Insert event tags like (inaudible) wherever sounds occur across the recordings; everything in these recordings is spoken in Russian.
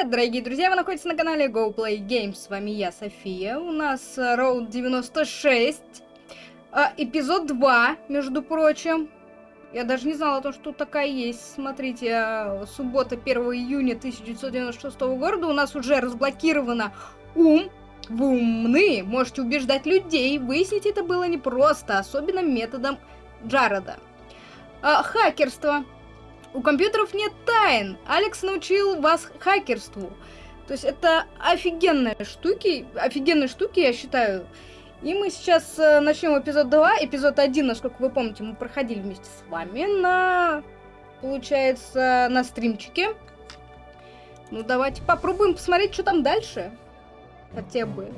привет, дорогие друзья! Вы находитесь на канале Go Play Games. С вами я, София. У нас э, Road 96. А, эпизод 2, между прочим. Я даже не знала о том, что тут такая есть. Смотрите, э, суббота 1 июня 1996 года. У нас уже разблокировано ум. Вы умны, можете убеждать людей. Выяснить это было непросто, особенно методом Джареда. А, хакерство. У компьютеров нет тайн. Алекс научил вас хакерству. То есть это офигенные штуки, офигенные штуки, я считаю. И мы сейчас э, начнем эпизод 2. Эпизод 1, насколько вы помните, мы проходили вместе с вами на, получается, на стримчике. Ну, давайте попробуем посмотреть, что там дальше. Хотя бы.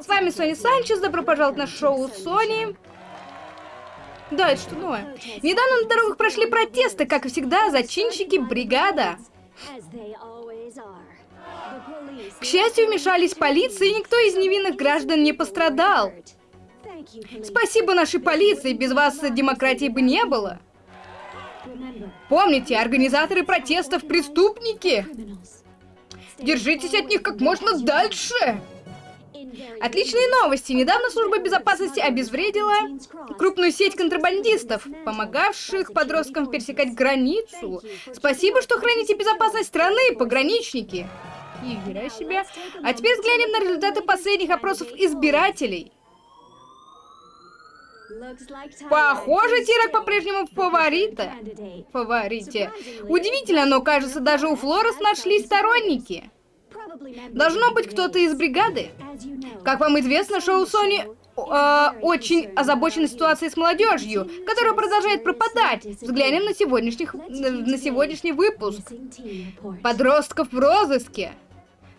С вами Сони Санчес, добро пожаловать на шоу Сони. Да, это что новое? Недавно на дорогах прошли протесты, как всегда, зачинщики бригада. К счастью, вмешались полиция, и никто из невинных граждан не пострадал. Спасибо нашей полиции, без вас демократии бы не было. Помните, организаторы протестов преступники. Держитесь от них как можно дальше. Отличные новости! Недавно служба безопасности обезвредила крупную сеть контрабандистов, помогавших подросткам пересекать границу. Спасибо, что храните безопасность страны, пограничники. Нифига себе. А теперь взглянем на результаты последних опросов избирателей. Похоже, Тирок по-прежнему фаворита. Фаворите. Удивительно, но кажется, даже у Флорес нашлись сторонники. Должно быть кто-то из бригады. Как вам известно, шоу Сони э, очень озабочена ситуацией с молодежью, которая продолжает пропадать. Взглянем на, сегодняшних, на сегодняшний выпуск. Подростков в розыске.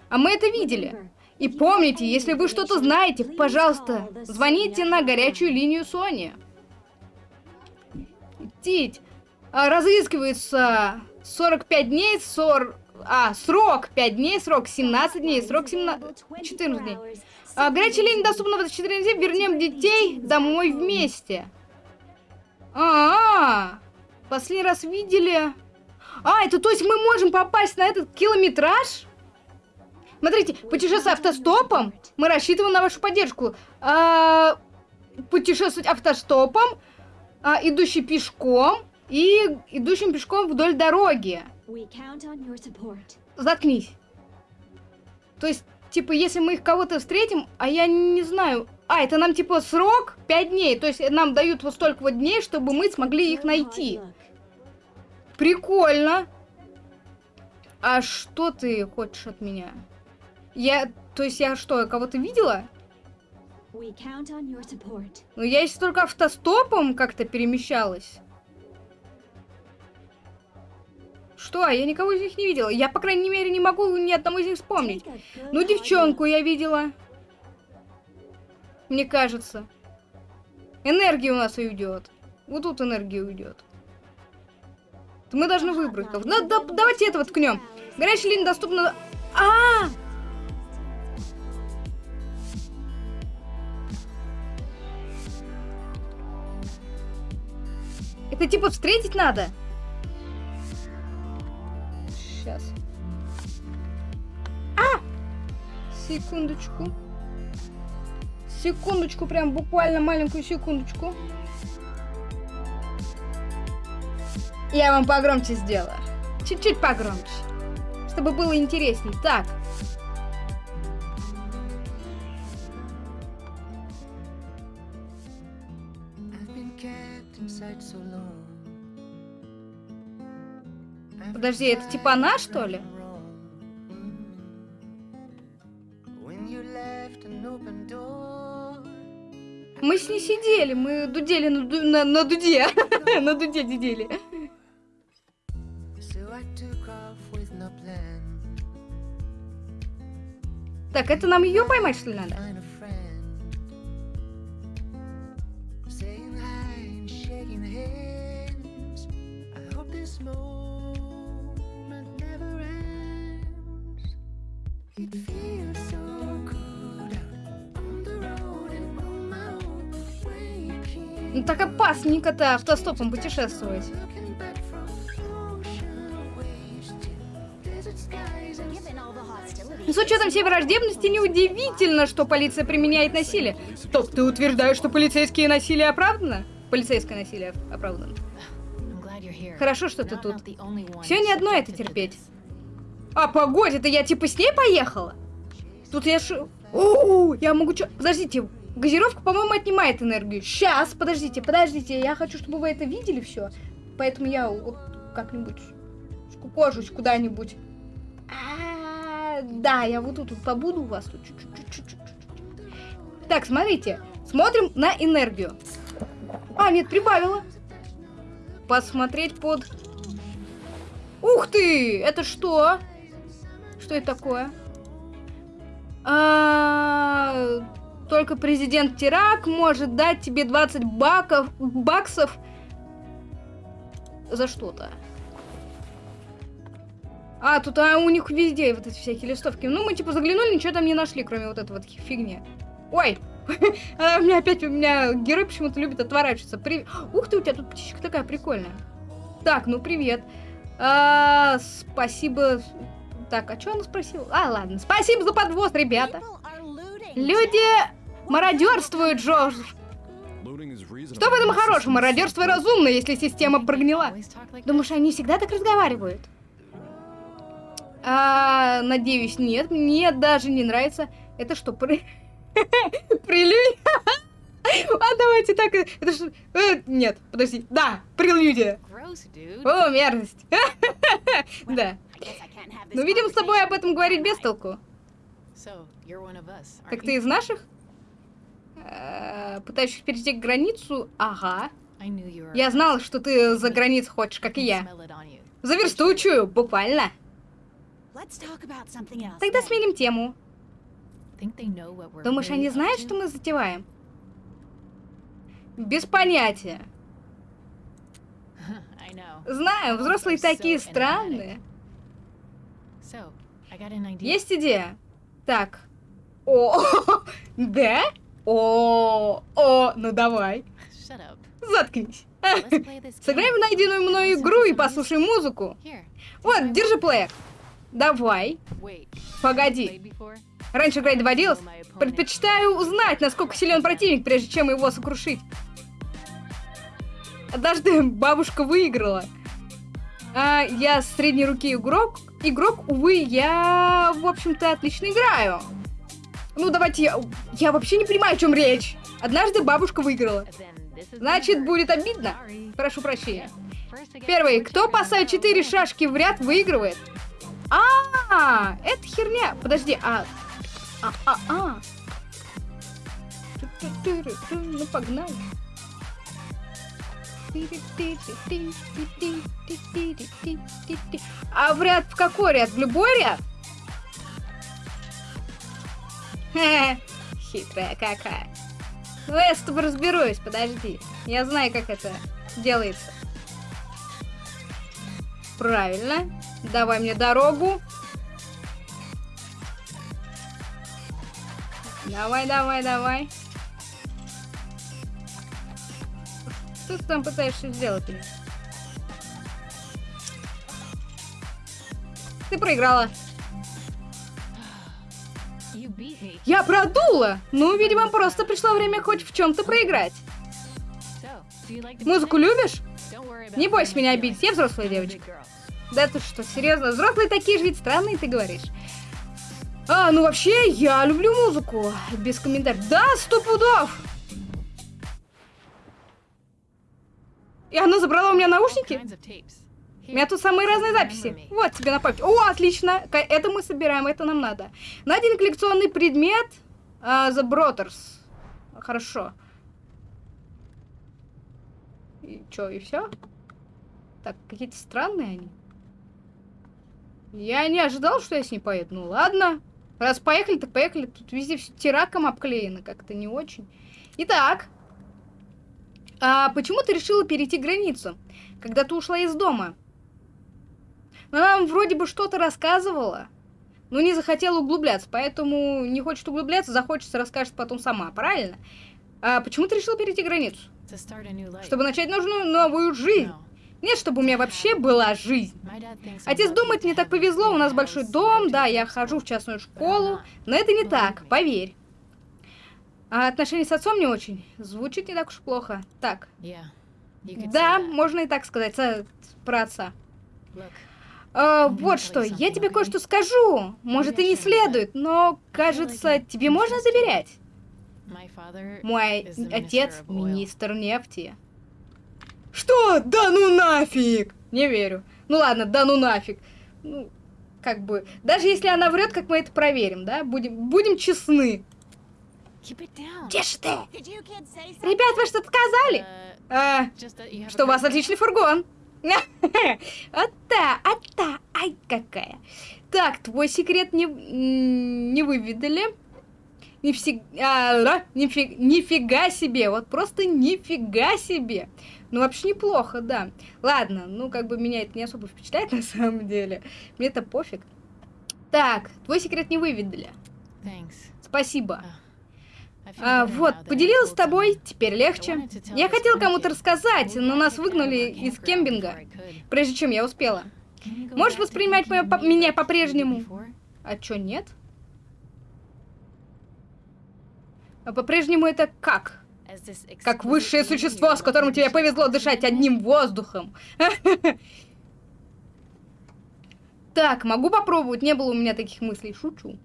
А мы это видели. И помните, если вы что-то знаете, пожалуйста, звоните на горячую линию Сони. Тить. А, разыскивается 45 дней, 40... А, срок 5 дней, срок 17 дней, срок 17... 14 дней. А, горячая линия доступна в 24 дней. Вернем детей домой вместе. А, -а, -а. Последний раз видели... А, это то есть мы можем попасть на этот километраж? Смотрите, путешествие автостопом. Мы рассчитываем на вашу поддержку. А, путешествовать автостопом, а, идущий пешком и идущим пешком вдоль дороги. Заткнись. То есть, типа, если мы их кого-то встретим, а я не знаю... А, это нам, типа, срок 5 дней. То есть, нам дают вот столько вот дней, чтобы мы смогли их найти. Прикольно. А что ты хочешь от меня? Я... То есть, я что, кого-то видела? Ну, я если только автостопом как-то перемещалась. Что? Я никого из них не видела. Я, по крайней мере, не могу ни одного из них вспомнить. Ну, девчонку я видела. Мне кажется. Энергия у нас уйдет. Вот тут энергия уйдет. Мы должны выбрать кого. Ну, да, давайте этого ткнем. Горячая линия доступна... А! -а, -а! Это типа встретить надо? Секундочку. Секундочку, прям буквально маленькую секундочку. Я вам погромче сделала. Чуть-чуть погромче. Чтобы было интересней. Так. Подожди, это типа она, что ли? Мы с ней сидели, мы дудели на, ду на, на дуде. (laughs) на дуде дудели. Так, это нам ее поймать, что ли, надо? Ну так опасненько-то автостопом путешествовать. С учетом всей враждебности, неудивительно, что полиция применяет насилие. Топ, ты утверждаешь, что полицейские насилие оправдано? Полицейское насилие оправдано. Хорошо, что ты тут. Все не одно это терпеть. А, погодь, это я типа с ней поехала? Тут я ш... О, я могу чё... Подождите, газировка, по-моему, отнимает энергию. Сейчас, подождите, подождите, я хочу, чтобы вы это видели все. Поэтому я как-нибудь скукожусь куда-нибудь. А, да, я вот тут вот побуду у вас тут чуть-чуть. Так, смотрите, смотрим на энергию. А, нет, прибавила. Посмотреть под... Ух ты! Это что? Что это такое? А, только президент Тирак может дать тебе 20 баков, баксов за что-то. А, тут а, у них везде вот эти всякие листовки. Ну, мы типа заглянули, ничего там не нашли, кроме вот этого вот фигни. Ой! (laughs) а, у меня опять, у меня герой почему-то любит отворачиваться. При... Ух ты, у тебя тут птичка такая прикольная. Так, ну привет. А, спасибо. Так, а что она спросила? А, ладно. Спасибо за подвоз, ребята. Люди мародерствуют, Джордж. Что в этом хорошего? Мародерство разумно, если система прогнила. Думаешь, они всегда так разговаривают? А, надеюсь, нет. Мне даже не нравится. Это что, при... (laughs) прелюдия? А давайте так... Это ж... Э, нет, подожди. Да, прелюдия. О, мерзость. (laughs) Да. Ну, видим, с тобой об этом говорить без толку. Так ты из наших? Э, пытаешься перейти к границу? Ага. Я знал, что ты за границу хочешь, как и я. Заверстучую, буквально. Тогда сменим тему. Думаешь, они знают, что мы затеваем? Без понятия. (laughs) Знаю, взрослые такие странные. Есть идея. Так. О, (laughs) да? О, о, ну давай. Заткнись. (laughs) Сыграем в найденную мной игру и послушай музыку. Вот, держи плеер. Давай. Погоди. Раньше играть доводилось? Предпочитаю узнать, насколько силен противник, прежде чем его сокрушить. Однажды (laughs) бабушка выиграла. А, я средней руки игрок. Игрок, увы, я, в общем-то, отлично играю. Ну, давайте я... Я вообще не понимаю, о чем речь. Однажды бабушка выиграла. Значит, будет обидно. Прошу прощения. Первый. Кто поставит 4 шашки в ряд, выигрывает. А, -а, это херня. Подожди, а... А, а, а. Ну, погнали. А в ряд в какой ряд? В любой ряд? Хитрая какая. Ну, я с тобой разберусь, подожди. Я знаю, как это делается. Правильно. Давай мне дорогу. Давай, давай, давай. Что ты там пытаешься сделать? Ты проиграла. Я продула! Ну, видимо, просто пришло время хоть в чем-то проиграть. Музыку любишь? Не бойся меня обидеть, я взрослая девочка. Да ты что, серьезно? Взрослые такие же ведь странные, ты говоришь. А, ну вообще, я люблю музыку. Без комментариев. Да, сто пудов! И она забрала у меня наушники? У меня тут самые разные записи. Вот тебе на память. О, отлично. Это мы собираем, это нам надо. Найден коллекционный предмет. Uh, the Brothers. Хорошо. И чё, и все? Так, какие-то странные они. Я не ожидал, что я с ней поеду. Ну ладно. Раз поехали, так поехали. Тут везде все тираком обклеено, как-то не очень. Итак. А почему ты решила перейти границу, когда ты ушла из дома? Она нам вроде бы что-то рассказывала, но не захотела углубляться, поэтому не хочет углубляться, захочется, расскажет потом сама, правильно? А почему ты решила перейти границу? Чтобы начать нужную новую жизнь. Нет, чтобы у меня вообще была жизнь. Отец думает, мне так повезло, у нас большой дом, да, я хожу в частную школу, но это не так, поверь. А отношения с отцом не очень. Звучит не так уж плохо. Так. Да, можно и так сказать, про отца. А, вот что, я тебе кое-что скажу. Может, и не следует, но, кажется, тебе можно доверять. Мой отец министр нефти. Что? Да ну нафиг! Не верю. Ну ладно, да ну нафиг. Ну, как бы, даже если она врет, как мы это проверим, да? Будем, будем честны. Тише ты! Ребят, вы что-то сказали? А, что у вас отличный фургон. (laughs) Ата, ата, ай какая. Так, твой секрет не, не выведали. Нифиг- а, ра, нифи- нифига себе, вот просто нифига себе. Ну, вообще неплохо, да. Ладно, ну, как бы меня это не особо впечатляет (laughs) на самом деле. Мне это пофиг. Так, твой секрет не выведали. Спасибо. А, вот, поделилась с тобой, теперь легче. Я хотел кому-то рассказать, но нас выгнали из кемпинга, прежде чем я успела. Можешь воспринимать моё по- меня по-прежнему? А чё, нет? А по-прежнему это как? Как высшее существо, с которым тебе повезло дышать одним воздухом. (laughs) Так, могу попробовать, не было у меня таких мыслей, шучу.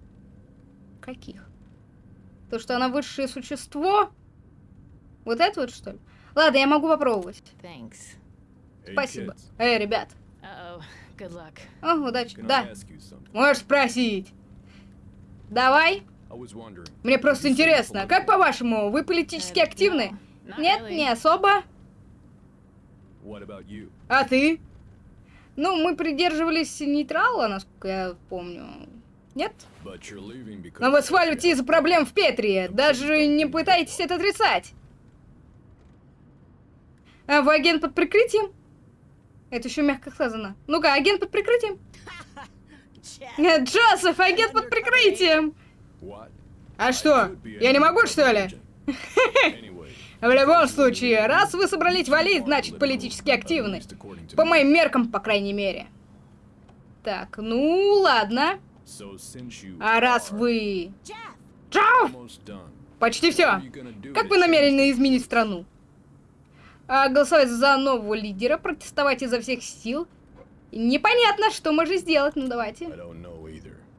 Каких? То, что она высшее существо? Вот это вот, что ли? Ладно, я могу попробовать. Thanks. Спасибо. Эй, ребят. Uh-oh. (laughs) Good luck. О, удачи. Да, можешь спросить. Давай. Мне просто интересно, как по-вашему, вы политически Uh, активны? no, not Нет, really. не особо. А ты? Ну, мы придерживались нейтрала, насколько я помню. Нет? Но вы сваливаете из-за проблем в Петри. Даже не пытайтесь это отрицать. А вы агент под прикрытием? Это еще мягко сказано. Ну-ка, агент под прикрытием? Э, Джозеф, агент под прикрытием! А что, я не могу, что ли? (laughs) В любом случае, раз вы собрались валить, значит политически активны. По моим меркам, по крайней мере. Так, ну ладно. А раз вы... Джофф! Почти все. Как вы намерены изменить страну? А, голосовать за нового лидера, протестовать изо всех сил. Непонятно, что можно сделать, ну давайте.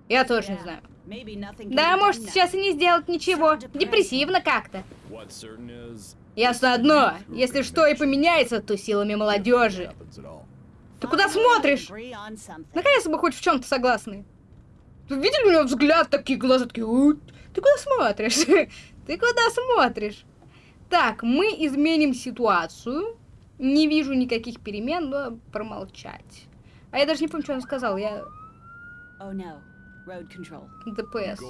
Я тоже не знаю. Да, может сейчас и не сделать ничего. Депрессивно как-то. Ясно одно, если что и поменяется, то силами молодежи. Ты куда смотришь? Наконец-то мы хоть в чем-то согласны. Вы видели у него взгляд, такие глаза, такие... «У, Ты куда смотришь? (laughs) Ты куда смотришь? Так, мы изменим ситуацию. Не вижу никаких перемен, но промолчать. А я даже не помню, что он сказал. Я Oh no, road control. ДПС.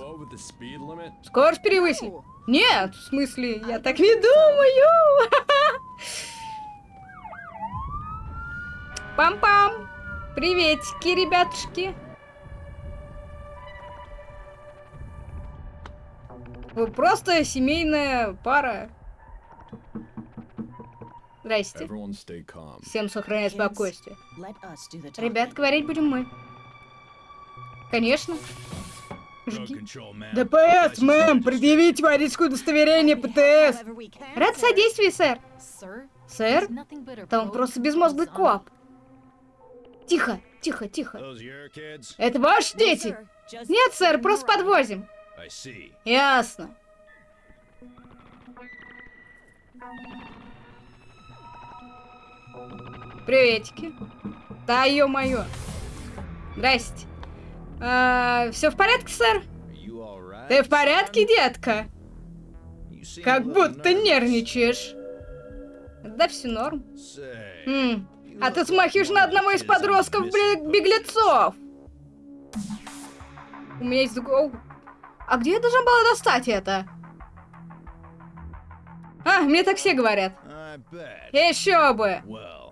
Скорость перевысили. Нет, в смысле, я так не думаю. (laughs) Пам-пам. Приветики, ребятушки. Просто семейная пара. Здрасте. Всем сохранять спокойствие. Ребят, говорить будем мы. Конечно. Жги. ДПС, мэм, предъявите водительское удостоверение ПТС. Рад содействию, сэр. Сэр? Broke просто безмозглый коп. Тихо, тихо, тихо. Это ваши дети? Нет, сэр, просто подвозим. Ясно. Приветики. Да, ё-моё. Здрасте. все в порядке, сэр? Ты в порядке, детка? Как будто нервничаешь. Да все норм. М, А ты смахиваешь на одного из подростков бе- беглецов. У меня есть другой... А где я должна была достать это? А, мне так все говорят. Еще бы.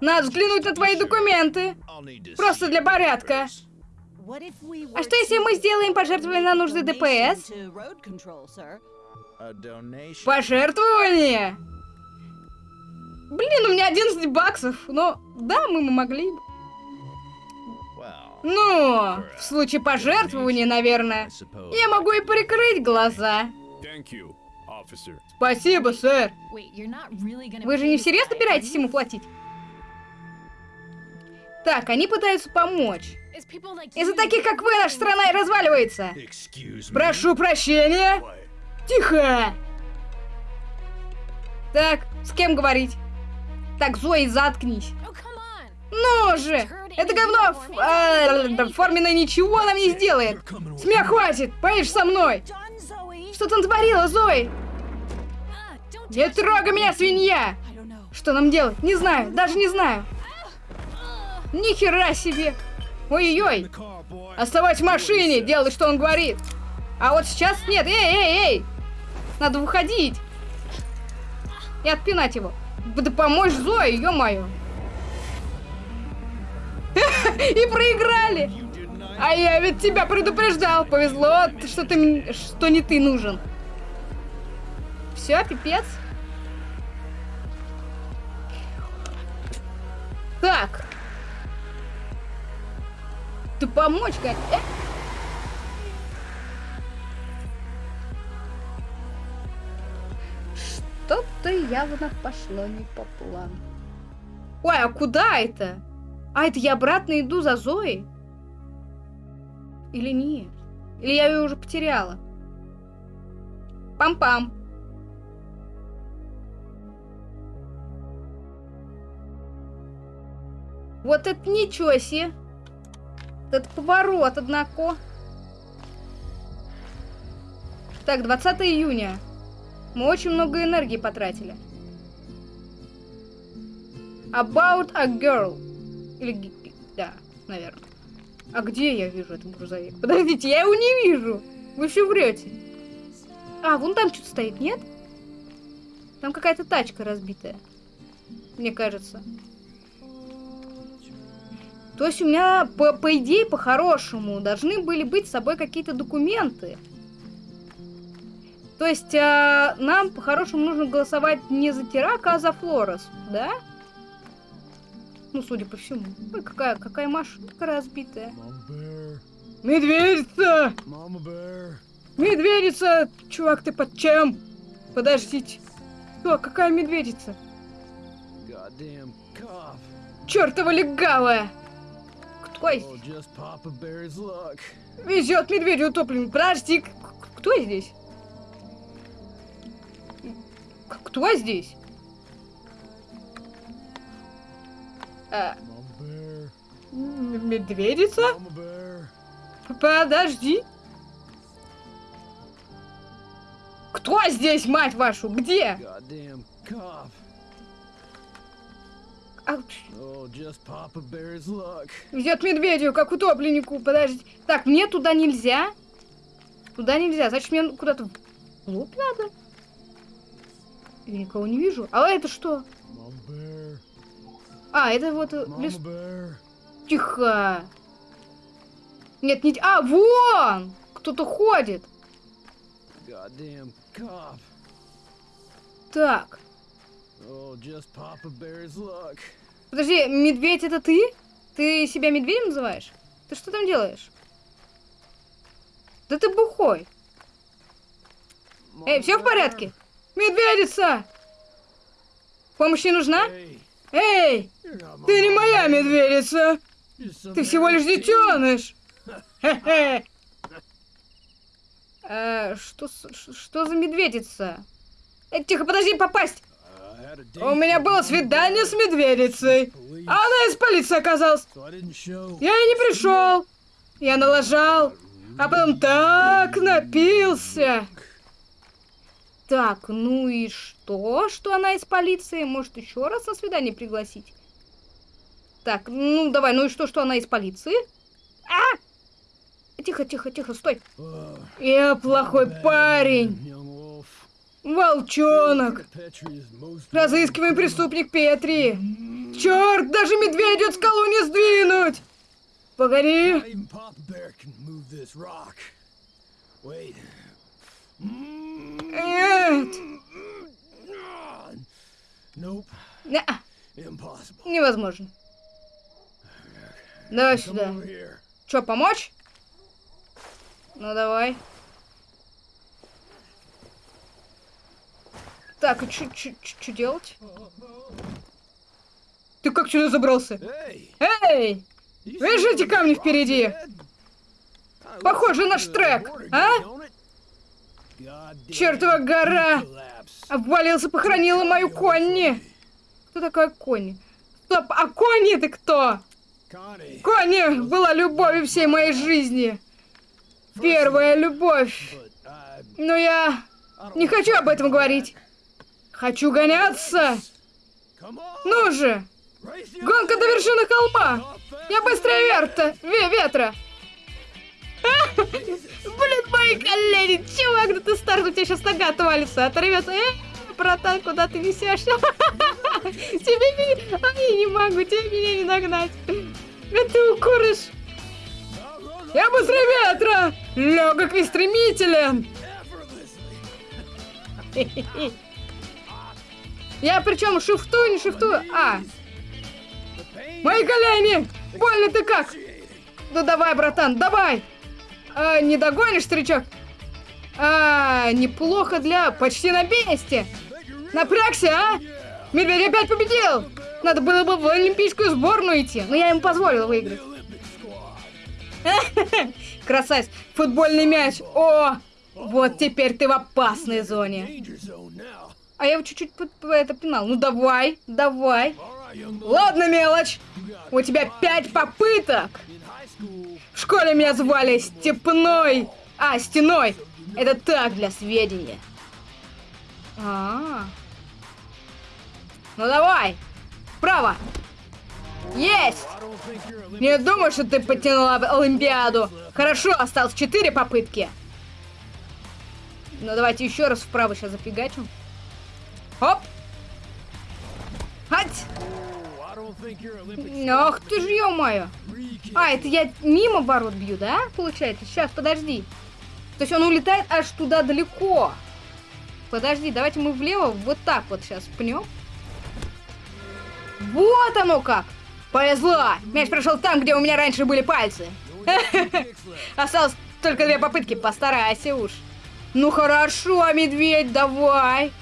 Надо взглянуть на твои документы. Просто для порядка. А что если мы сделаем пожертвование на нужды ДПС? Пожертвование? Блин, у меня 11 баксов. Но да, мы могли бы. Ну, в случае пожертвования, наверное, я могу и прикрыть глаза. Спасибо, сэр. Вы же не всерьез собираетесь ему платить? Так, они пытаются помочь. Из-за таких, как вы, наша страна и разваливается. Прошу прощения. Тихо. Так, с кем говорить? Так, Зои, заткнись. Ну же! Это говно ф- э, форменное ничего нам не сделает. Смех хватит! Поешь со мной! Что ты натворила, Зои? Не трогай меня, свинья! Что нам делать? Не знаю, даже не знаю. Ни хера себе! Ой-ой-ой! Оставайся в машине, делай, что он говорит. А вот сейчас нет. Эй, эй, эй! Надо выходить. И отпинать его. Да помочь Зое, ё-моё. (laughs) И проиграли. А я ведь тебя предупреждал. Повезло, что ты что не ты нужен. Все, пипец. Так. Ты помочь, как? Э? Что-то явно пошло не по плану. Ой, а куда это? А, это я обратно иду за Зоей? Или нет? Или я ее уже потеряла? Пам-пам. Вот это ничего себе. Этот поворот, однако. Так, 20 июня. Мы очень много энергии потратили. About a girl. Или... Да, наверное. А где я вижу этот грузовик? (laughs) Подождите, я его не вижу. Вы все врете. А, вон там что-то стоит, нет? Там какая-то тачка разбитая. Мне кажется. То есть у меня, по, по идее, по-хорошему, должны были быть с собой какие-то документы. То есть а, нам, по-хорошему, нужно голосовать не за Тирака, а за Флорес, да? Ну, судя по всему. Ой, какая, какая машинка разбитая. Медведица! Медведица! Чувак, ты под чем? Подождите. Что, какая медведица? Чёртова легавая! Кто здесь? Везет медведю утопленник. Подожди, кто здесь? Кто здесь? М- медведица? Подожди. Кто здесь, мать вашу? Где? Везет медведю, как утопленнику. Подожди. Так, мне туда нельзя. Туда нельзя. Значит, мне куда-то в лоб надо. Я никого не вижу. А это что? А, это вот э, лес... Тихо. Нет, не... А, вон! Кто-то ходит. Так. Oh. Подожди, медведь это ты? Ты себя медведем называешь? Ты что там делаешь? Да ты бухой. Эй, все в порядке? Медведица! Помощь не нужна? Hey, Эй, ты не моя медведица! Ты всего лишь детеныш! Хе-хе. Э, Что, что за медведица? Э, тихо, подожди, попасть! У меня было свидание с медведицей. А она из полиции оказалась. Я и не пришел. Я налажал. А потом так напился. Так, ну и что, что она из полиции? Может, еще раз на свидание пригласить? Так, ну давай, ну и что, что она из полиции? А! Тихо, тихо, тихо, стой. Я плохой парень. Волчонок. Разыскиваем преступник Петри. Черт, даже медведю скалу не сдвинуть. Погоди. Not Не-а. Impossible. Невозможно. Давай сюда. Чё, помочь? Ну давай. Так, и что делать? Ты как сюда забрался? Эй! Видишь эти камни впереди? Похоже looks наш like трек, the water а? Чертова гора! Обвалился, похоронила мою Конни! Кто такая Конни? Стоп, а Конни ты кто? Конни была любовью всей моей жизни. Первая любовь. Но я не хочу об этом говорить. Хочу гоняться. Ну же, гонка до вершины холма. Я быстрее верта, ве ветра. (laughs) Блин, мои колени, чувак, да ты старт, у тебя сейчас нога отвалится, оторвется. Э, братан, куда ты несешься? (laughs) Тебе меня... Ай, не могу, тебе меня не нагнать. Да ты укуришь. Я быстрее ветра, легок и стремителен. (laughs) Я причем шифтую, не шифтую. А, мои колени! Больно ты как? Ну давай, братан, давай! А, не догонишь, старичок? А, неплохо для... Почти на месте! Напрягся, а? Медведь опять победил! Надо было бы в олимпийскую сборную идти, но я ему позволил выиграть. (laughs) Красавец! Футбольный мяч! О! Вот теперь ты в опасной зоне. А я его чуть-чуть это пинал. Ну давай, давай. Ладно, мелочь. У тебя пять попыток. В школе меня звали Степной. А, Стеной. Это так, для сведения. А. Ну давай. Вправо. Есть. Не думаю, что ты потянула Олимпиаду. Хорошо, осталось четыре попытки. Ну давайте еще раз вправо сейчас зафигачим. Хоп. Ах ты ж, ё-моё. А, это я мимо ворот бью, да? Получается? Сейчас, подожди. То есть он улетает аж туда далеко. Подожди, давайте мы влево вот так вот сейчас пнем. Вот оно как! Повезло! Мяч прошел там, где у меня раньше были пальцы. (laughs) Осталось только две попытки, постарайся уж. Ну хорошо, медведь, давай.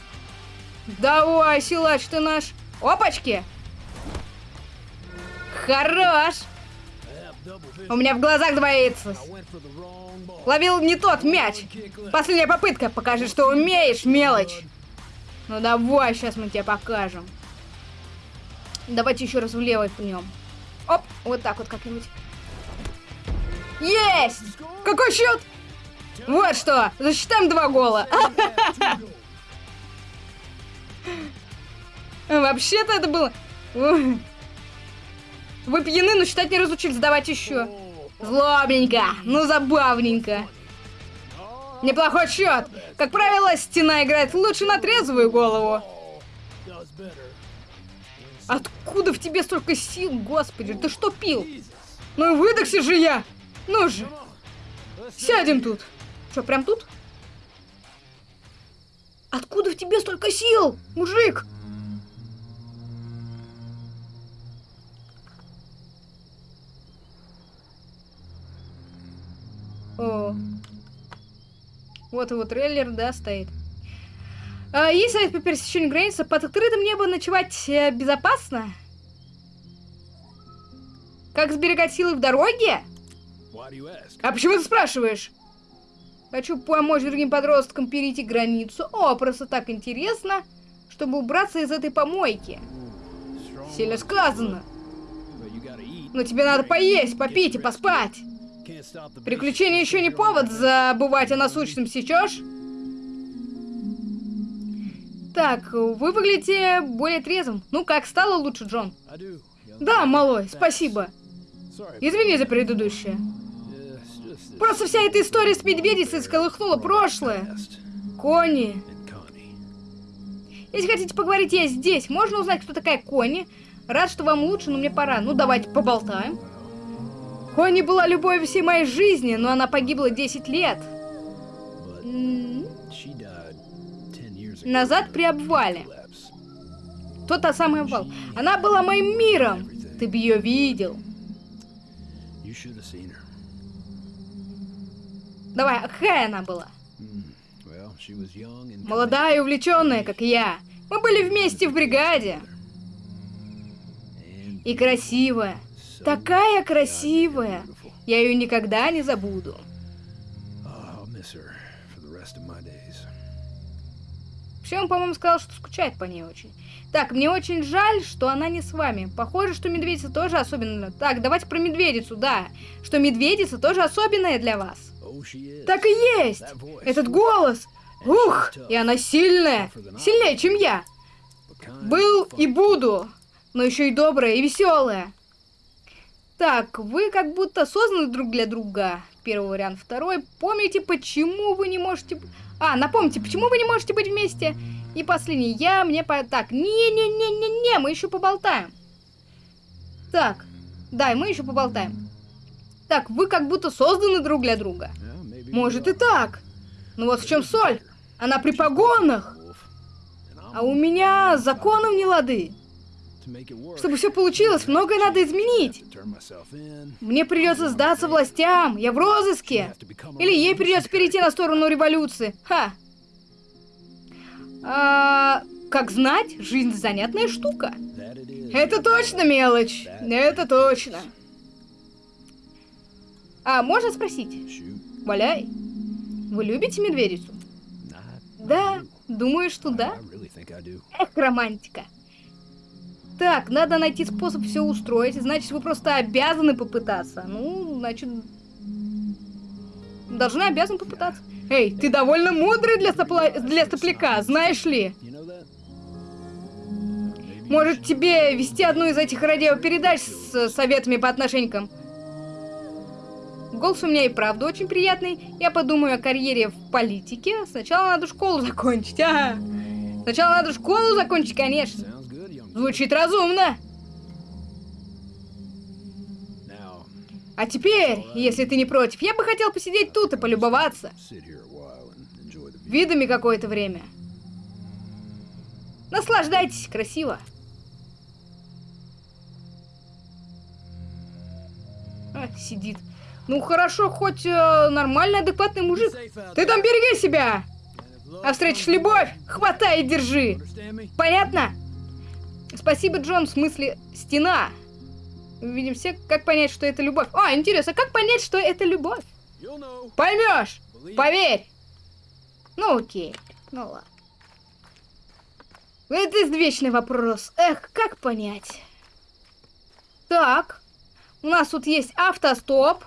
Давай, силач ты наш. Опачки! Хорош! У меня в глазах двоится. Ловил не тот мяч. Последняя попытка. Покажи, что умеешь, мелочь. Ну давай, сейчас мы тебе покажем. Давайте еще раз влево пнем. Оп, вот так вот как-нибудь. Есть! Какой счет? Вот что, засчитаем два гола. (laughs) Вообще-то это было... Вы пьяны, но считать не разучились. Давайте еще. Злобненько, ну забавненько. Неплохой счет. Как правило, стена играет лучше на трезвую голову. Откуда в тебе столько сил, господи? Ты что пил? Ну и выдохся же я. Ну же, сядем тут. Что, прям тут? Откуда в тебе столько сил, мужик? О. Вот его трейлер, да, стоит. А, есть совет по пересечению границы. Под открытым небом ночевать э, безопасно? Как сберегать силы в дороге? А почему ты спрашиваешь? Хочу помочь другим подросткам перейти границу. О, просто так интересно, чтобы убраться из этой помойки. Сильно сказано. Но тебе надо поесть, попить и поспать. Приключения еще не повод забывать о насущном, сечешь? Так, вы выглядите более трезвым. Ну как, стало лучше, Джон? Да, малой, спасибо. Извини за предыдущее. Просто вся эта история с медведицей сколыхнула прошлое. Кони. Если хотите поговорить, я здесь. Можно узнать, кто такая Кони? Рад, что вам лучше, но мне пора. Ну, давайте поболтаем. Кони была любовью всей моей жизни, но она погибла 10 лет. But М, she died 10 years ago. Назад при обвале. Collapse. кто та самая Вал? Она была моим миром. Ты бы ее видел. Давай, а какая она была? Молодая и увлеченная, как я. Мы были вместе в бригаде. И красивая. Такая красивая. Я ее никогда не забуду. Вообще, он, по-моему, сказал, что скучает по ней очень. Так, мне очень жаль, что она не с вами. Похоже, что медведица тоже особенная. Так, давайте про медведицу, да. Что медведица тоже особенная для вас. Oh. Так и есть! Этот голос! Ух! И она сильная! Сильнее, чем я! Был и буду, но еще и добрая и веселая. Так, вы как будто созданы друг для друга. Первый вариант. Второй. Помните, почему вы не можете... А, напомните, почему вы не можете быть вместе? И последний. Я мне по... Так, не-не-не-не-не, мы еще поболтаем. Так, да, мы еще поболтаем. Так, вы как будто созданы друг для друга. Может и так. Но вот в чем соль. Она при погонах. А у меня законов не лады. Чтобы все получилось, многое надо изменить. Мне придется сдаться властям, я в розыске. Или ей придется перейти на сторону революции. Ха. А, как знать, жизнь занятная штука. Это точно мелочь. Это точно. А, можно спросить? Валяй. Вы любите медведицу? Да, думаю, что да. Эх, романтика. Так, надо найти способ все устроить. Значит, вы просто обязаны попытаться. Ну, значит... Должны обязаны попытаться. Эй, ты довольно мудрый для, сопла- для сопляка, знаешь ли? Может, тебе вести одну из этих радиопередач с советами по отношениям? Голос у меня и правда очень приятный. Я подумаю о карьере в политике. Сначала надо школу закончить. Ага. Сначала надо школу закончить, конечно. Звучит разумно. А теперь, если ты не против, я бы хотел посидеть тут и полюбоваться видами какое-то время. Наслаждайтесь, красиво. А, сидит. Ну хорошо, хоть э, нормальный, адекватный мужик. Ты там береги себя! А встретишь любовь, хватай и держи. Понятно? Спасибо, Джон, в смысле стена. Видим все, как понять, что это любовь. А, интересно, как понять, что это любовь? Поймешь! Поверь! Ну окей, ну ладно. Это извечный вопрос. Эх, как понять? Так, у нас тут есть автостоп.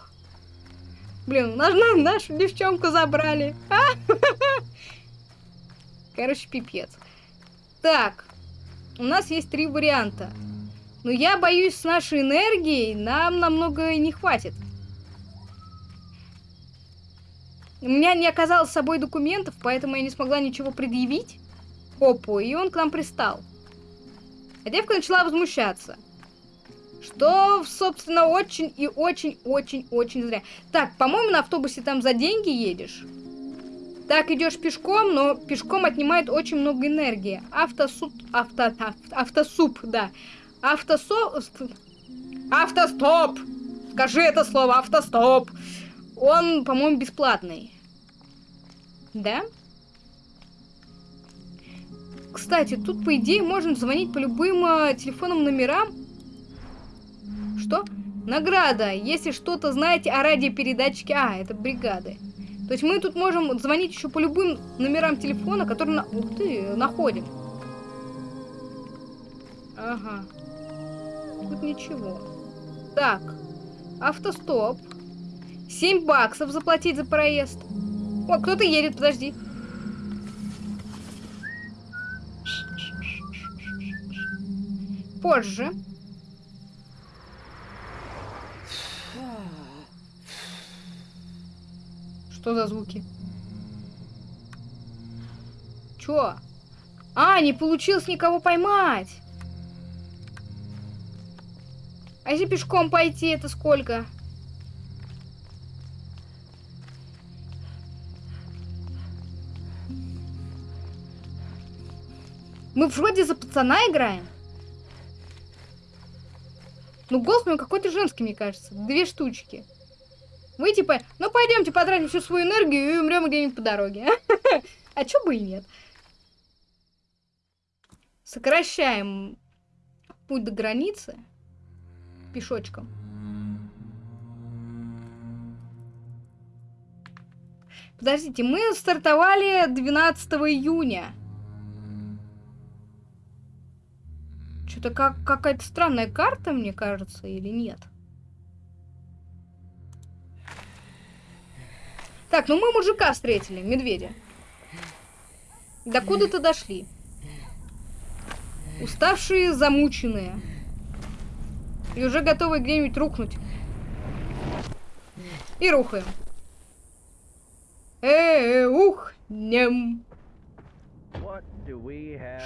Блин, наш, на- нашу девчонку забрали. А? (laughs) Короче, пипец. Так, у нас есть три варианта. Но я боюсь, с нашей энергией нам намного не хватит. У меня не оказалось с собой документов, поэтому я не смогла ничего предъявить. Опу, и он к нам пристал. А девка начала возмущаться. Что, собственно, очень и очень-очень-очень зря. Так, по-моему, на автобусе там за деньги едешь. Так, идешь пешком, но пешком отнимает очень много энергии. Автосуп... Авто... ав- Автосуп, да. Автосо... Автостоп! Скажи это слово, автостоп! Он, по-моему, бесплатный. Да? Кстати, тут, по идее, можно звонить по любым э, телефонным номерам. Что? Награда. Если что-то знаете о радиопередатчике... А, это бригады. То есть мы тут можем звонить еще по любым номерам телефона, которые... На... Ух ты, находим. Ага. Тут ничего. Так. Автостоп. 7 баксов заплатить за проезд. О, кто-то едет, подожди. Позже. Что за звуки? Чё? А, не получилось никого поймать. А если пешком пойти, это сколько? Мы вроде за пацана играем. Ну, голос у какой-то женский, мне кажется. Две штучки. Вы типа, ну пойдемте потратим всю свою энергию и умрем где-нибудь по дороге. (laughs) А чё бы и нет? Сокращаем путь до границы пешочком. Подождите, мы стартовали 12 июня. Что-то как какая-то странная карта, мне кажется, или нет? Так, ну мы мужика встретили, медведя. До куда-то дошли. Уставшие, замученные. И уже готовы где-нибудь рухнуть. И рухаем. Э, ух, нем.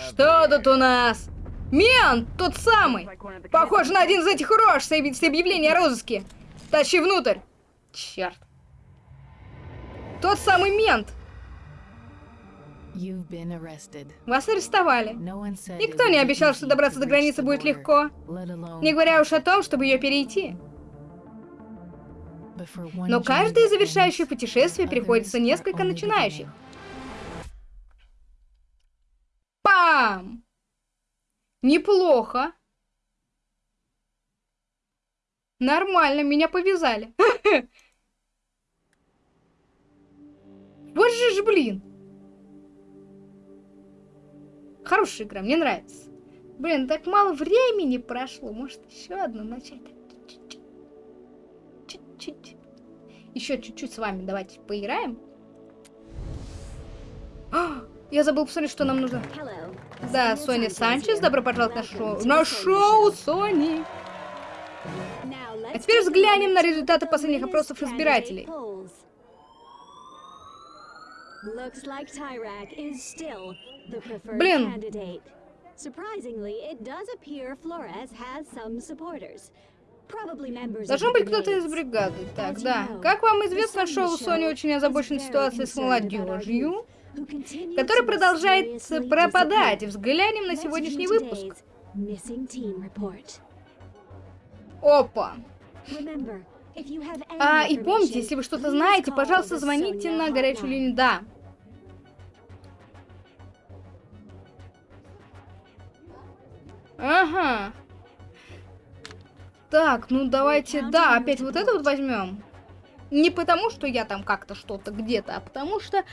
Что тут у нас? Мент, тот самый. Похож на один из этих рож с объ- с объявления о розыске. Тащи внутрь. Черт. Тот самый мент. Вас арестовали. Никто не обещал, что добраться до границы будет легко. Не говоря уж о том, чтобы ее перейти. Но каждое завершающее путешествие приходится несколько начинающих. Пам! Неплохо. Нормально, меня повязали. (laughs) Вот же ж, блин. Хорошая игра, мне нравится. Блин, так мало времени прошло. Может, еще одну начать? Чуть-чуть. Чуть-чуть. Еще чуть-чуть с вами давайте поиграем. А, Я забыл посмотреть, что нам нужно. Да, Соня Санчес, добро пожаловать на шоу. На шоу Сони! А теперь взглянем на результаты последних опросов избирателей. Блин. Должен быть кто-то из бригады. Так, да. Как вам известно, шоу Сони очень озабочена ситуацией с молодежью, которая продолжает пропадать. Взглянем на сегодняшний выпуск. Опа. А, и помните, если вы что-то знаете, пожалуйста, звоните на горячую линию. Да. Ага. Так, ну давайте, да, опять вот это вот возьмем. Не потому, что я там как-то что-то где-то, а потому что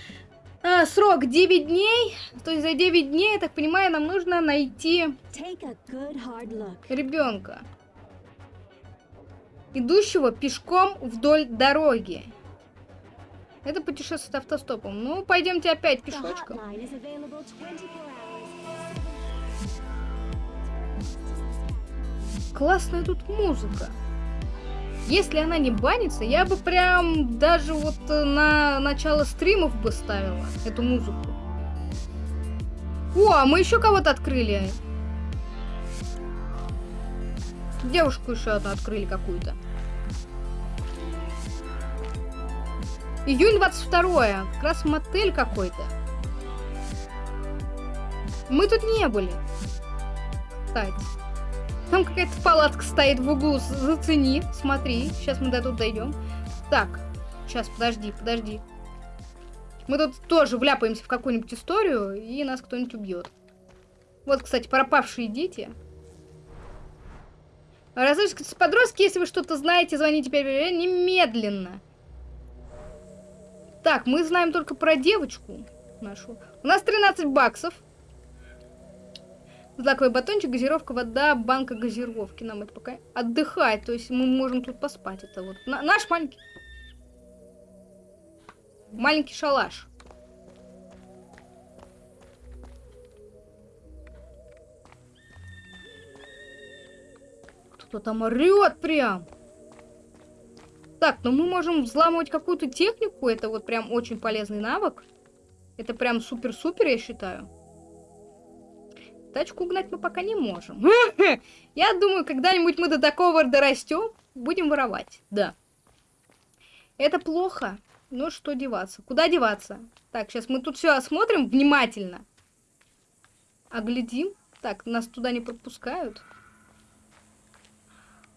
а, срок 9 дней. То есть за 9 дней, я так понимаю, нам нужно найти ребенка, идущего пешком вдоль дороги. Это путешествие автостопом. Ну, пойдемте опять пешочком. Классная тут музыка. Если она не банится, я бы прям даже вот э, на начало стримов бы ставила эту музыку. О, а мы еще кого-то открыли. Девушку еще одну открыли какую-то. Июнь 22 как раз мотель какой-то. Мы тут не были. Кстати. Там какая-то палатка стоит в углу. Зацени, смотри. Сейчас мы до тут дойдем. Так, сейчас, подожди, подожди. Мы тут тоже вляпаемся в какую-нибудь историю, и нас кто-нибудь убьет. Вот, кстати, пропавшие дети. Разыскиваются подростки, если вы что-то знаете, звоните немедленно. Так, мы знаем только про девочку нашу. У нас 13 баксов. Злаковый батончик, газировка, вода, банка газировки. Нам это пока отдыхать. То есть мы можем тут поспать. Это вот на- наш маленький... Маленький шалаш. Кто-то там орет прям. Так, ну мы можем взламывать какую-то технику. Это вот прям очень полезный навык. Это прям супер-супер, я считаю. Тачку угнать мы пока не можем. (laughs) Я думаю, когда-нибудь мы до такого дорастем, будем воровать. Да. Это плохо. Ну что деваться? Куда деваться? Так, сейчас мы тут все осмотрим внимательно. Оглядим. Так, нас туда не пропускают.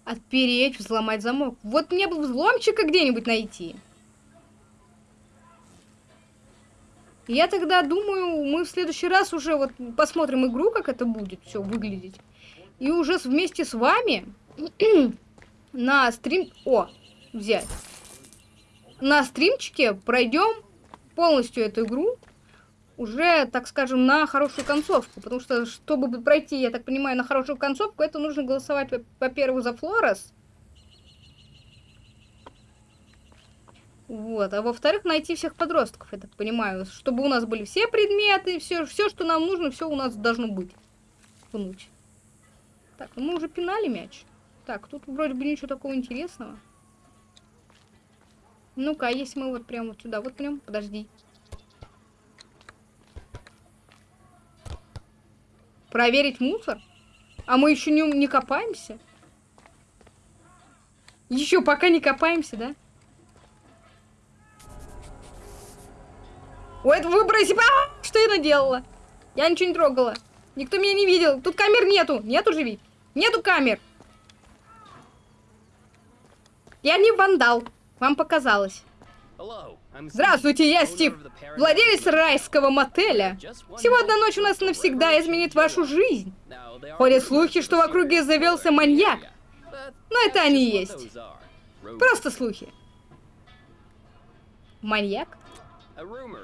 Отпереть, взломать замок. Вот мне бы взломчика где-нибудь найти. Я тогда думаю, мы в следующий раз уже вот посмотрим игру, как это будет все выглядеть. И уже вместе с вами (clears throat) на стрим... О, взять. На стримчике пройдем полностью эту игру. Уже, так скажем, на хорошую концовку. Потому что, чтобы пройти, я так понимаю, на хорошую концовку, это нужно голосовать, во- во-первых, за Флорес. Вот, а во-вторых, найти всех подростков, я так понимаю, чтобы у нас были все предметы, все, все, что нам нужно, все у нас должно быть. Пнуть. Так, ну мы уже пинали мяч. Так, тут вроде бы ничего такого интересного. Ну-ка, а если мы вот прям вот сюда вот прям, подожди. Проверить мусор? А мы еще не, не копаемся? Еще пока не копаемся, да? Ой, это выброси... А, Что я наделала? Я ничего не трогала. Никто меня не видел. Тут камер нету. Нету ведь. Нету камер. Я не вандал. Вам показалось. Здравствуйте, я Стив, владелец райского мотеля. Всего одна ночь у нас навсегда изменит вашу жизнь. Ходят слухи, что в округе завелся маньяк. Но это они есть. Просто слухи. Маньяк?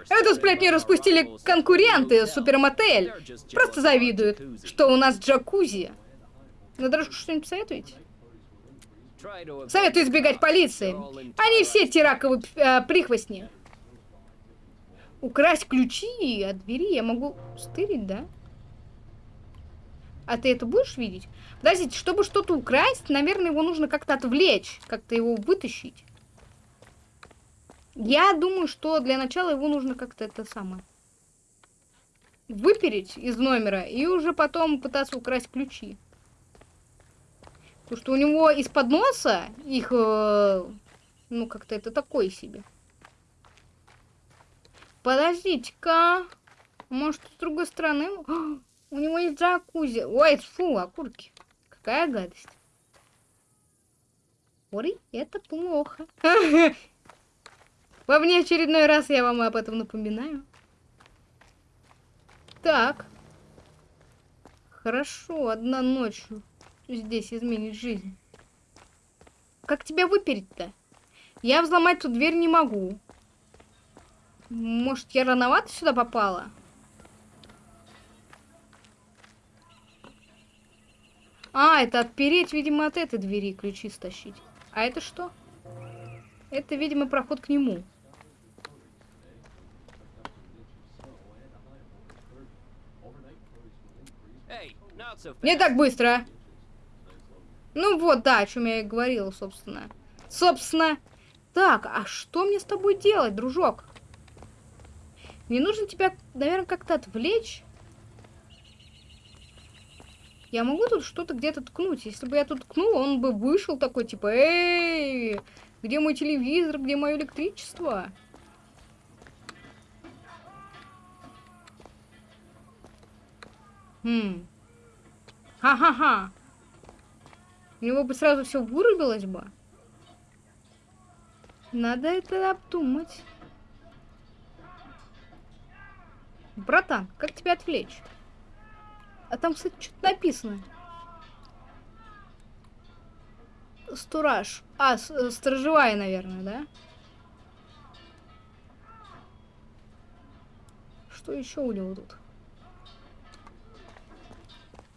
Эту сплетню распустили конкуренты Супермотель. Просто завидуют, что у нас джакузи. На дорожку что-нибудь посоветуете? Советую избегать полиции. Они все тираковые э, прихвостни. Украсть ключи от двери я могу стырить, да? А ты это будешь видеть? Подождите, чтобы что-то украсть, наверное, его нужно как-то отвлечь, как-то его вытащить. Я думаю, что для начала его нужно как-то это самое выпереть из номера и уже потом пытаться украсть ключи. Потому что у него из-под носа их, э, ну, как-то это такое себе. Подождите-ка. Может, с другой стороны? А, (gasps) У него есть джакузи. Ой, фу, окурки. Какая гадость. Ой, это плохо. (laughs) Во мне очередной раз я вам об этом напоминаю. Так. Хорошо, одна ночью здесь изменит жизнь. Как тебя выпереть-то? Я взломать тут дверь не могу. Может, я рановато сюда попала? А, это отпереть, видимо, от этой двери ключи стащить. А это что? Это, видимо, проход к нему. Не так быстро. Ну вот, да, о чем я и говорила, собственно. Собственно. Так, а что мне с тобой делать, дружок? Мне нужно тебя, наверное, как-то отвлечь. Я могу тут что-то где-то ткнуть. Если бы я тут ткнула, он бы вышел такой, типа, эй, где мой телевизор, где мое электричество? Хм. Ха-ха-ха. У него бы сразу все вырубилось бы. Надо это обдумать. Братан, как тебя отвлечь? А там, кстати, что-то написано. Стураж. А, э, сторожевая, наверное, да? Что еще у него тут?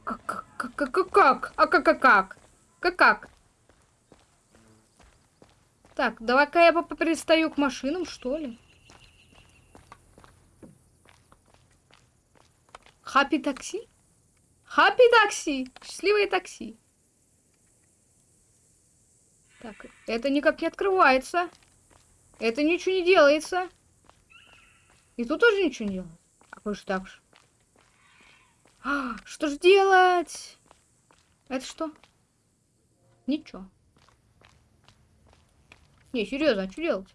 Как, как, как, как, как? А как, как, как? Как, как? Так, давай-ка я пристаю к машинам, что ли? Хаппи такси? Хаппи такси! Счастливое такси. Так, это никак не открывается. Это ничего не делается. И тут тоже ничего не делается. А как же так же? А, что ж делать? Это что? Ничего. Не, серьезно, а что делать?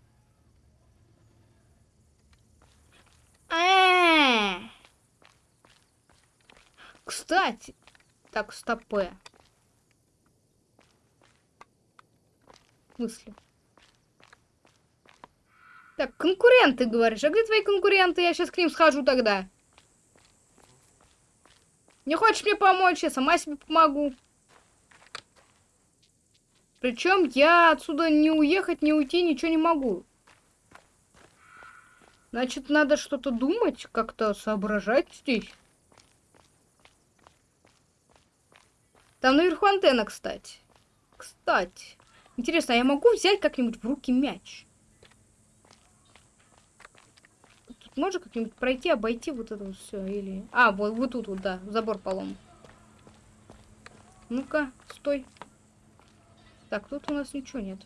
А-а-а. Кстати, так, стопе. Мысли. Так, конкуренты, говоришь. А где твои конкуренты? Я сейчас к ним схожу тогда. Не хочешь мне помочь? Я сама себе помогу. Причем я отсюда не уехать, не уйти, ничего не могу. Значит, надо что-то думать, как-то соображать здесь. Там наверху антенна, кстати. Кстати. Интересно, а я могу взять как-нибудь в руки мяч? Тут можно как-нибудь пройти, обойти вот это все? Или... А, вот, вот тут вот, да, забор полом. Ну-ка, стой. Так, тут у нас ничего нет.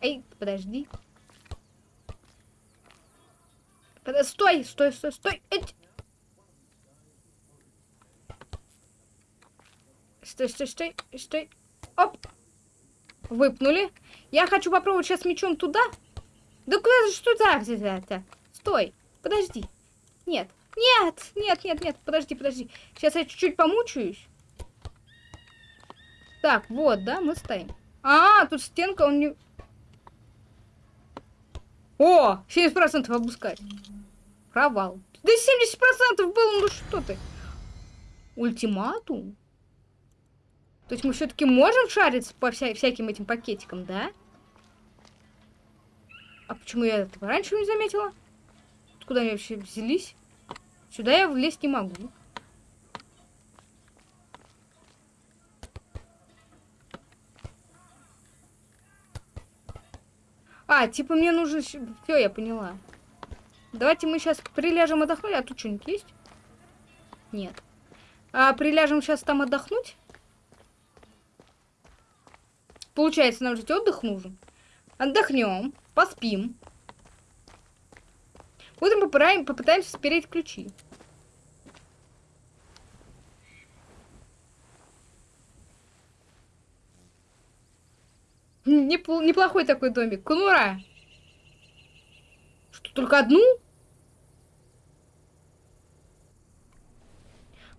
Эй, подожди. Под... Стой, стой, стой, стой. Эть. Стой, стой, стой, стой. Оп. Выпнули. Я хочу попробовать сейчас мечом туда. Да куда же так это? Стой. Подожди. Нет. Нет, нет, нет, нет. Подожди, подожди. Сейчас я чуть-чуть помучаюсь. Так, вот, да, мы стоим. А, тут стенка, он не... О, 70% опускать. Провал. Да 70% было, ну что ты? Ультиматум? То есть мы все-таки можем шариться по вся всяким этим пакетикам, да? А почему я этого раньше не заметила? Откуда они вообще взялись? Сюда я влезть не могу. А, типа мне нужно... Все, я поняла. Давайте мы сейчас приляжем отдохнуть. А тут что-нибудь есть? Нет. А приляжем сейчас там отдохнуть? Получается, нам жить отдых нужен. Отдохнем, поспим. Утром попытаем, попытаемся спереть ключи. Непл неплохой такой домик. Конура. Что, только одну?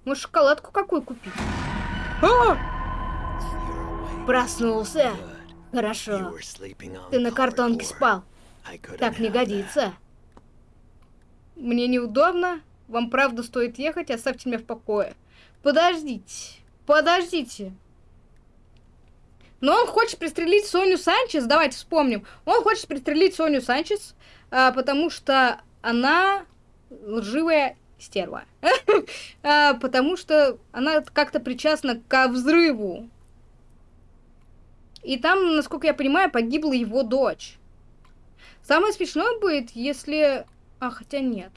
Может, шоколадку какую купить? А! Проснулся. Хорошо. Ты на картонке спал. Так не годится. Мне неудобно. Вам правда стоит ехать, оставьте меня в покое. Подождите. Подождите. Но он хочет пристрелить Соню Санчес, давайте вспомним. Он хочет пристрелить Соню Санчес, а, потому что она лживая стерва. (laughs) а, потому что она как-то причастна к взрыву. И там, насколько я понимаю, погибла его дочь. Самое смешное будет, если... А, хотя нет.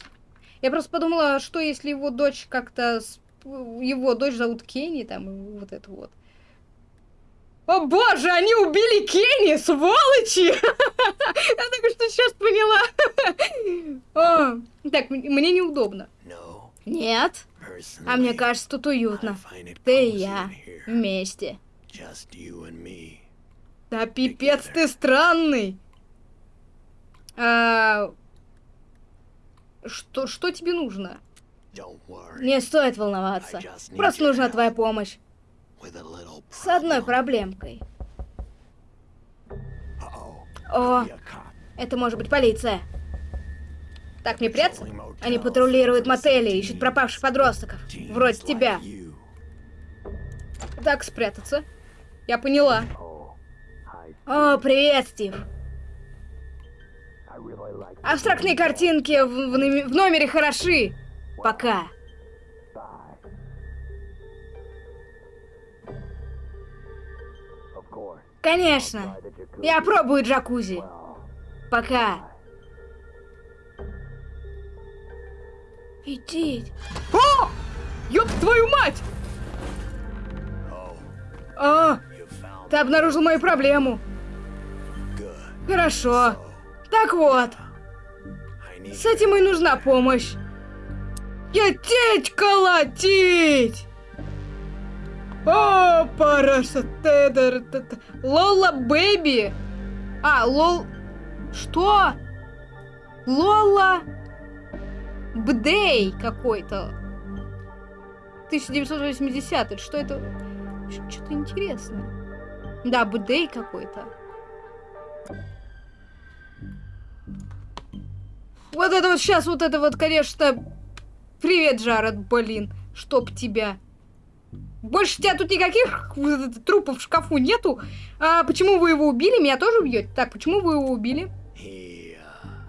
Я просто подумала, что если его дочь как-то... Его дочь зовут Кенни, там, вот это вот. О боже, они убили Кенни, сволочи! (laughs) Я только что сейчас поняла. (laughs) Так, мне неудобно. Нет. А мне кажется, тут уютно. Ты и я вместе. Да пипец ты странный. А... Что, что тебе нужно? Не стоит волноваться. Просто нужна твоя помощь. С одной проблемкой. О, это может быть полиция. Так мне прятаться? Они патрулируют мотели, ищут пропавших подростков. Вроде тебя. Так, спрятаться. Я поняла. О, привет, Стив. Абстрактные картинки в, в, в номере хороши. Пока. Конечно. Я пробую джакузи. Пока. Иди. О! Ёб твою мать! А, ты обнаружил мою проблему. Хорошо. Так вот. С этим и нужна помощь. Я теть колотить! О, параша тедер. Лола Бэби. А, лол... Что? Лола... Бдей какой-то. 1980 Что это? Что-то интересное. Да, Будей какой-то. Вот это вот сейчас, вот это вот, конечно... Привет, Джаред, блин. Чтоб тебя. Больше тебя тут никаких трупов в шкафу нету. А почему вы его убили? Меня тоже убьете? Так, почему вы его убили?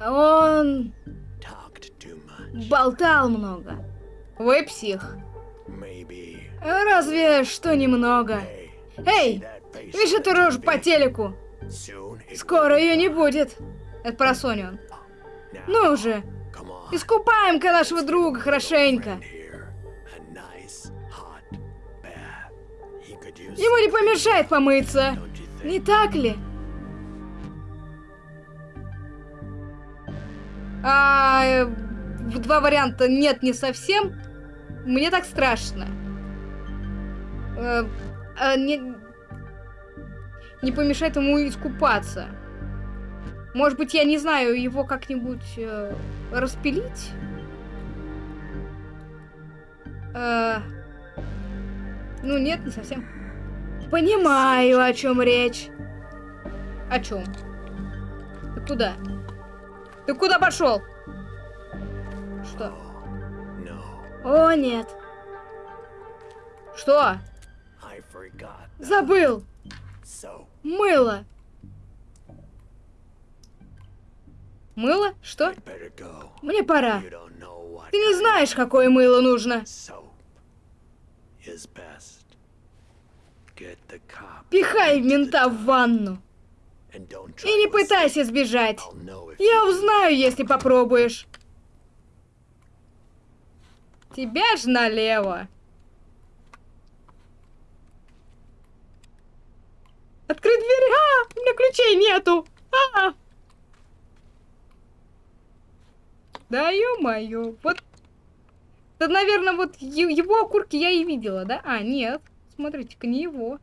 Он болтал много. Вы псих. Разве что немного. Эй, видишь эту рожу по телеку? Скоро ее не будет. Это про Соню Ну же, come on. искупаем-ка нашего друга хорошенько. Ему не помешает помыться. Не так ли? А, э, два варианта нет, не совсем. Мне так страшно. Э, а, не, не помешает ему искупаться. Может быть, я не знаю, его как-нибудь э, распилить? Э, ну, нет, не совсем. Понимаю, о чем речь. О чем? Ты куда? Ты куда пошел? Что? О, нет. Что? Забыл. Мыло. Мыло? Что? Мне пора. Ты не знаешь, какое мыло нужно. Пихай мента в ванну. И не пытайся сбежать. Я узнаю, если попробуешь. Тебя ж налево. Открыть дверь. А, у меня ключей нету. А. Да ё-моё. Вот. Да, наверное, вот его окурки я и видела, да? А, нет. Смотрите-ка, не его.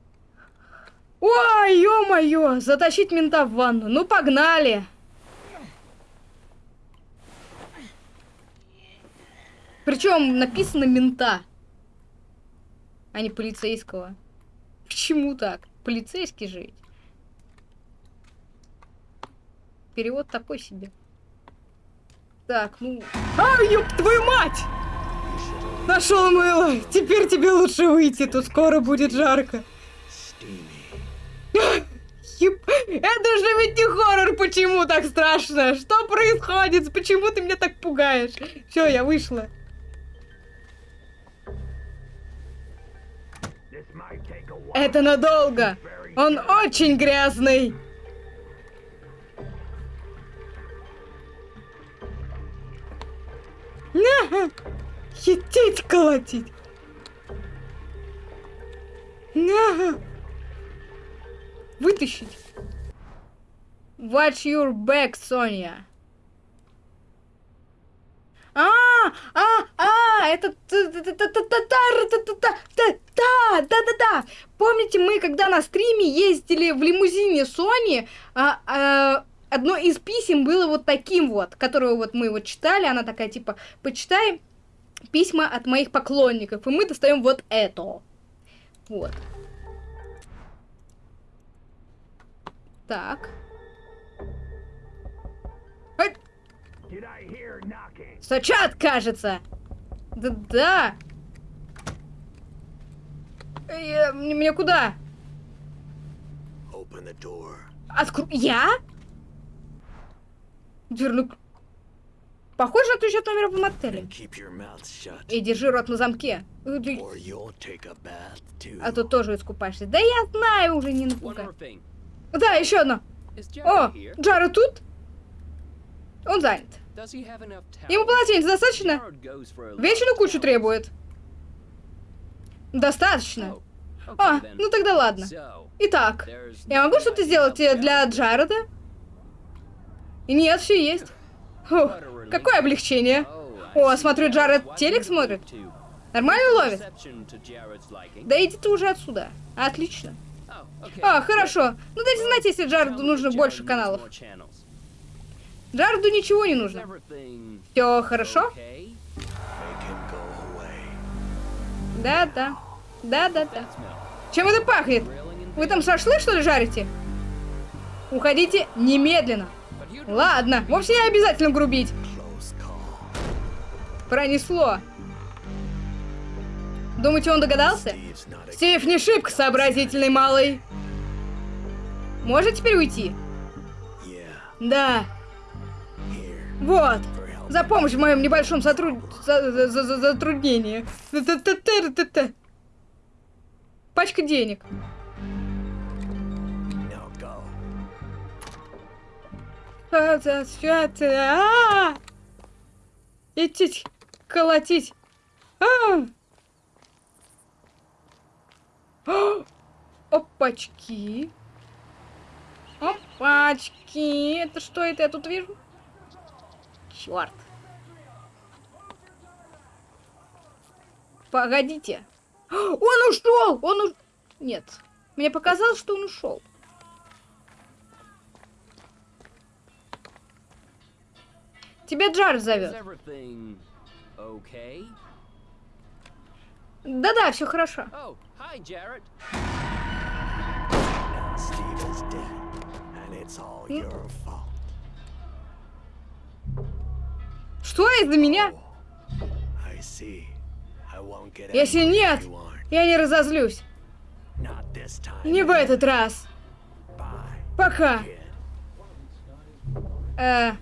Ой, ё-моё, затащить мента в ванну. Ну, погнали. Причем написано мента, а не полицейского. Почему так? Полицейский ведь. Перевод такой себе. Так, ну... А, ёб твою мать! Нашел мыло! Теперь тебе лучше выйти, тут скоро будет жарко. Еб- (laughs) Это же ведь не хоррор, почему так страшно? Что происходит? Почему ты меня так пугаешь? Все, я вышла. Это надолго. Он очень грязный. (laughs) На! Хитеть, колотить. На! Вытащить. Watch your back, Соня. А, а, а, это т- т- т- т- т- та- та- та- та- та- та- та- да, да, да. Помните, мы когда на стриме ездили в лимузине Сони, а, а, одно из писем было вот таким вот, которое вот мы вот читали, она такая типа, почитай письма от моих поклонников, и мы достаем вот это. Вот. Так. Стучат, кажется. Да-да. Э, мне, куда? Откру... Я? Дверну... к- Похоже на ключ от номера в мотеле. И держи рот на замке. А то тоже искупаешься. Да я знаю уже, не напугай. Да, еще одно. О? Джара тут? Он занят. Ему полотенец достаточно? Вечную кучу требует. Достаточно. Oh, А, ну тогда ладно. Итак, я могу что-то сделать э, для. Джареда? И нет, все есть. Фух, какое облегчение. О, смотрю, Джаред телек смотрит. Нормально ловит? Да иди ты уже отсюда. Отлично. А, хорошо. Ну дайте знать, если Джареду нужно больше каналов. Джареду ничего не нужно. Все хорошо? Да-да. Да-да-да. Чем это пахнет? Вы там шашлык, что ли, жарите? Уходите немедленно. Ладно, вовсе не обязательно грубить. Пронесло. Думаете, он догадался? Стив не шибко сообразительный малый. Может теперь уйти? Да. Вот. За помощь в моем небольшом сотруд... за- за- за- за- затруднении. Пачка денег. Идти колотить. А! А! Опачки. Опачки. Это что это я тут вижу? Черт. Погодите. Он ушел! Он уж... Нет. Мне показалось, что он ушел. Тебя Джар is зовет. Да-да, все хорошо. Oh, hi, dead. Что из-за меня? Если нет, я не разозлюсь. Не в этот раз. Пока. Э.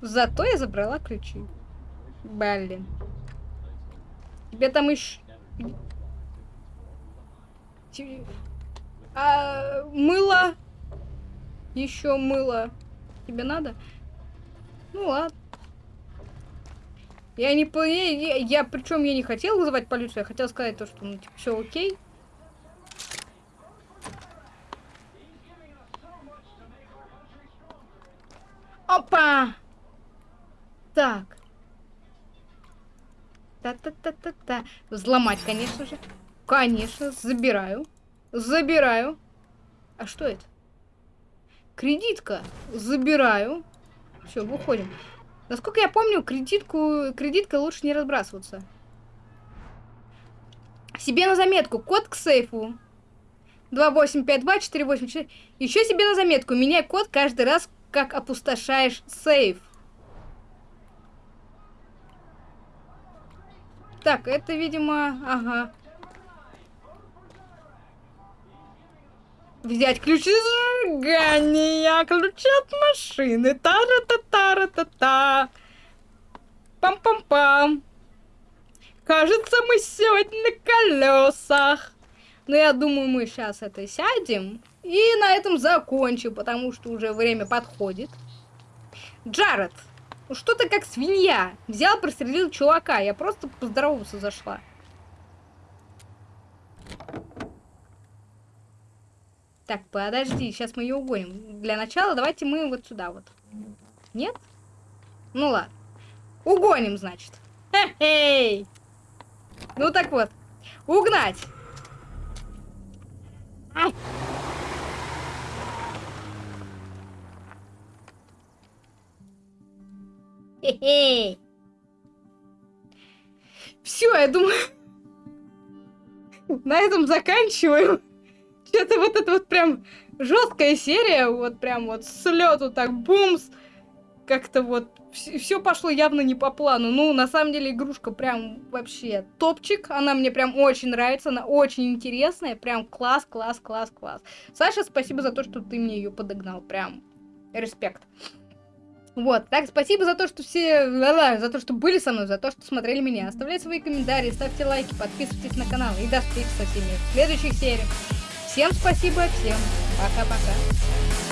Зато я забрала ключи. Блин. Тебе там еще... А, мыло. Еще мыло. Тебе надо? Ну ладно. Я не я, я, я причем я не хотел вызывать полицию, я хотел сказать то, что ну, типа, все окей. Опа! Так. Та-та-та-та-та. Взломать, конечно же. Конечно, забираю. Забираю. А что это? Кредитка. Забираю. Все, выходим. Насколько я помню, кредитку, кредиткой лучше не разбрасываться. Себе на заметку. Код к сейфу. 2852-484. Еще себе на заметку. Меняй код каждый раз, как опустошаешь сейф. Так, это, видимо, ага. Взять ключи зажигания, ключи от машины. Тара-та-тара-та-та. Пам-пам-пам. Кажется, мы сегодня на колесах. Но я думаю, мы сейчас это сядем и на этом закончим, потому что уже время подходит. Джаред, ну что ты как свинья? Взял, прострелил чувака. Я просто поздороваться зашла. Так, подожди, сейчас мы ее угоним. Для начала давайте мы вот сюда вот. Нет? Ну ладно. Угоним, значит. Хе-хей! Ну так вот. Угнать! Ай! (laughs) Все, я думаю, на этом заканчиваем. Что-то вот это вот прям жесткая серия, вот прям вот с лету так бумс. Как-то вот все пошло явно не по плану. Ну, на самом деле, игрушка прям вообще топчик. Она мне прям очень нравится, она очень интересная. Прям класс, класс, класс, класс. Саша, спасибо за то, что ты мне ее подогнал. Прям респект. Вот, так, спасибо за то, что все, за то, что были со мной, за то, что смотрели меня. Оставляйте свои комментарии, ставьте лайки, подписывайтесь на канал. И до встречи со всеми в следующих сериях. Всем спасибо, всем пока-пока.